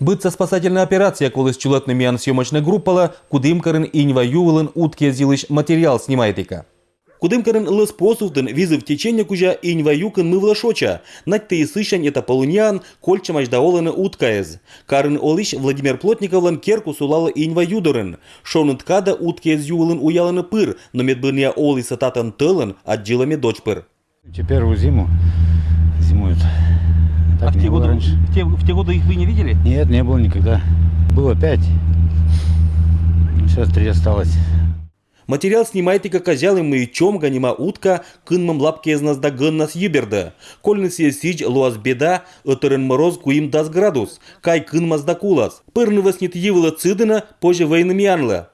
Быцца спасательная операция, коли с чулетными ан съемочная группала, кудымкарын инва ювылын утке зилыш материал снимайтыка. Кудымкарын лыс посувдын визы в течение кужа инва юкын мывла шоча, нать ты сышань это полунян, кольча маждаоланы уткаез. Карын олиш Владимир Плотниковлан керку сулала инва юдорын. Шонын ткада уткез ювылын уяланы пыр, но медбырния оли сататан тылын, отжилами дочь. Теперь в зиму зимуют. Так А в те, годы, раньше. в, те, в те годы их вы не видели? Нет, не было никогда. Было пять. Сейчас три осталось. Материал снимайтыка козялы мы чем ганима утка, кынмам лапке из нас да гыннас юберда. Кольны сие сич луаз беда, ötörön мороз куим дас градус, кай кынмас да кулас. Пырны васнит йывыла цыдына, позже войны мянла.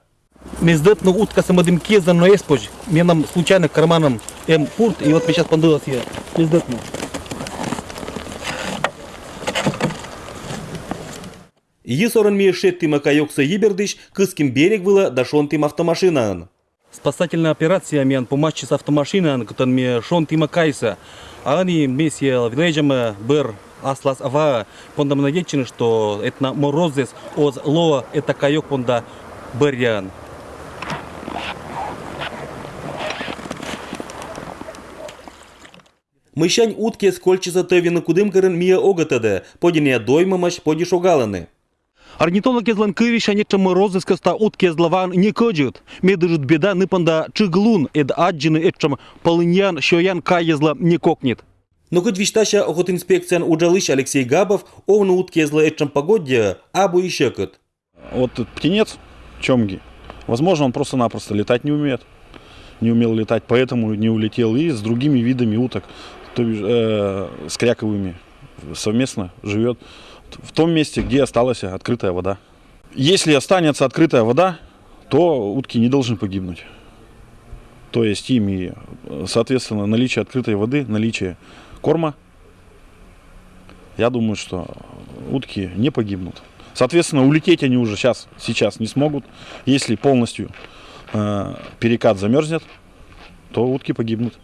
Мездетно утка самодым кезан но еспож. Мне нам случайно карманом эм пурт, и вот мне сейчас пандылась я. Мездетно. Йы сорын ми шет тима кайокса йибердыш, кыским берег выла, да шон тим автомашинан. Спасательная операция мен по матче с автомашиной, который мне шон тима кайса. А они вместе вилежем бер аслас ава. Пондам надечены, что это на морозес оз лоа это кайок понда берян. Мыщань утке скольчиса тövіні кудымкарын мия огатады, подине доймамаш поди шогаланы. Орнитолог езлан кывиш, они чем морозес каста утки езлаван не кожут. Медыжут беда ныпанда чыглун эд аджины этчам полыньян шоян каезла не кокнет. Но хоть виштаща охотинспекциян уджалыш Алексей Габов, овны утке зла этчам погодья, абу и щекот. Вот этот птенец, чомги, возможно, он просто-напросто летать не умеет. Не умел летать, поэтому не улетел. И с другими видами уток, то бишь э, с кряковыми, совместно живет в том месте, где осталась открытая вода. Если останется открытая вода, то утки не должны погибнуть. То есть им и, соответственно, наличие открытой воды, наличие корма, я думаю, что утки не погибнут. Соответственно, улететь они уже сейчас, сейчас не смогут. Если полностью э, перекат замерзнет, то утки погибнут.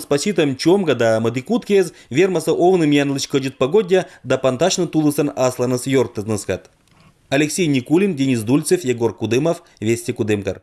Спаситам чомга да мадикуткез вермаса овным янлыч кодит погодья да панташны тулысан асланас йорттызныскат. Алексей Никулин, Денис Дульцев, Егор Кудымов, Вести Кудымкар.